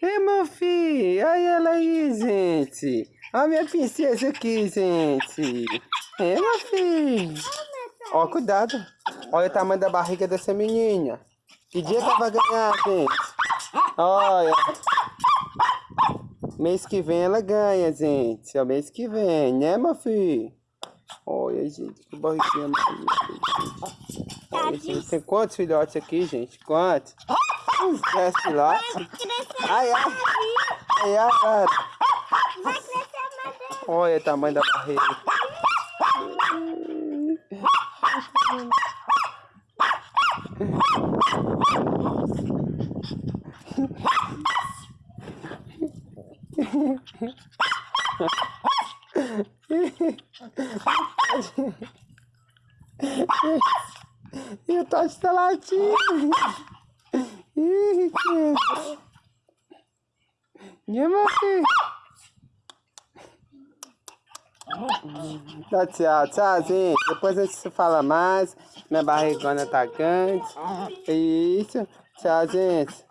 Ei, meu filho, olha ela aí, gente. Olha minha princesa aqui, gente. É, meu filho. Ó, cuidado. Olha o tamanho da barriga dessa menina. Que dia que ela vai ganhar, gente? Olha. Mês que vem ela ganha, gente. É o mês que vem, né, meu filho? Olha, gente, que barriguinha Olha, gente, tem quantos filhotes aqui, gente? Quantos? 10 filhotes. Ai, ai. Ai, ai, ai. Olha o tamanho da barriga. E o Totti tá latindo. E filho? Tá, tchau, tchau, gente. Depois a gente se fala mais. Minha barrigona tá grande. Isso. Tchau, gente.